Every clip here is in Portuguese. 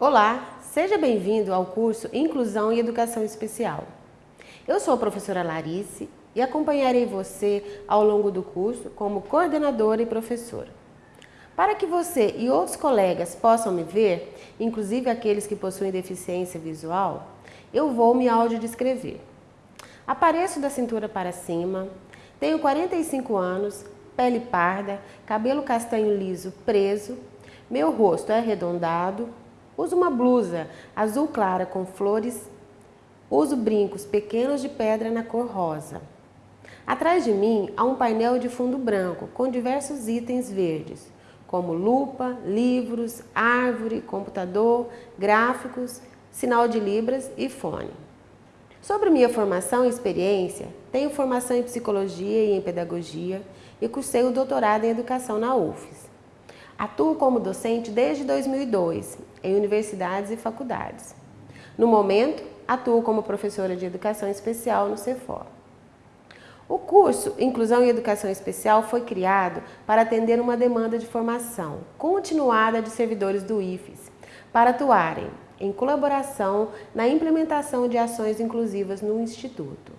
Olá, seja bem-vindo ao curso Inclusão e Educação Especial. Eu sou a professora Larice e acompanharei você ao longo do curso como coordenadora e professora. Para que você e outros colegas possam me ver, inclusive aqueles que possuem deficiência visual, eu vou me audiodescrever. Apareço da cintura para cima, tenho 45 anos, pele parda, cabelo castanho liso preso, meu rosto é arredondado, Uso uma blusa azul clara com flores. Uso brincos pequenos de pedra na cor rosa. Atrás de mim há um painel de fundo branco com diversos itens verdes, como lupa, livros, árvore, computador, gráficos, sinal de libras e fone. Sobre minha formação e experiência, tenho formação em psicologia e em pedagogia e cursei o doutorado em educação na UFES. Atuo como docente desde 2002 em universidades e faculdades. No momento, atuo como professora de Educação Especial no CEFOR. O curso Inclusão e Educação Especial foi criado para atender uma demanda de formação continuada de servidores do IFES para atuarem em colaboração na implementação de ações inclusivas no Instituto.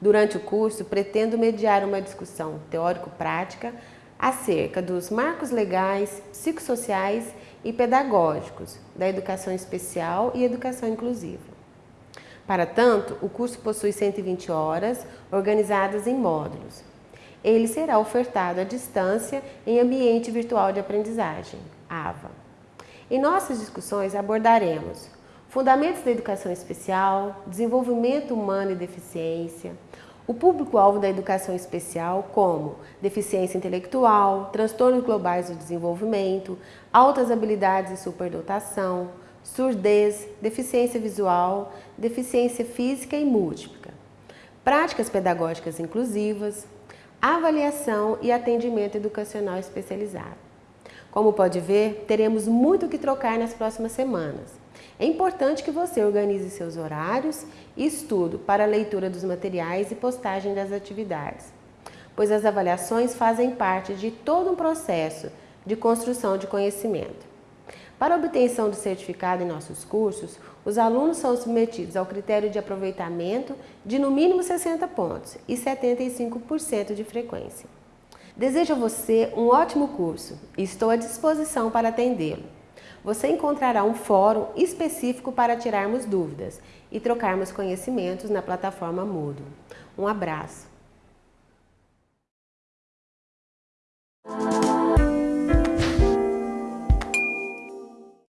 Durante o curso, pretendo mediar uma discussão teórico-prática acerca dos marcos legais, psicossociais e pedagógicos da educação especial e educação inclusiva. Para tanto, o curso possui 120 horas organizadas em módulos. Ele será ofertado à distância em ambiente virtual de aprendizagem, AVA. Em nossas discussões abordaremos fundamentos da educação especial, desenvolvimento humano e deficiência, o público-alvo da educação especial, como deficiência intelectual, transtornos globais do desenvolvimento, altas habilidades e superdotação, surdez, deficiência visual, deficiência física e múltipla, práticas pedagógicas inclusivas, avaliação e atendimento educacional especializado. Como pode ver, teremos muito o que trocar nas próximas semanas. É importante que você organize seus horários e estudo para a leitura dos materiais e postagem das atividades, pois as avaliações fazem parte de todo um processo de construção de conhecimento. Para obtenção do certificado em nossos cursos, os alunos são submetidos ao critério de aproveitamento de no mínimo 60 pontos e 75% de frequência. Desejo a você um ótimo curso e estou à disposição para atendê-lo você encontrará um fórum específico para tirarmos dúvidas e trocarmos conhecimentos na plataforma Moodle. Um abraço!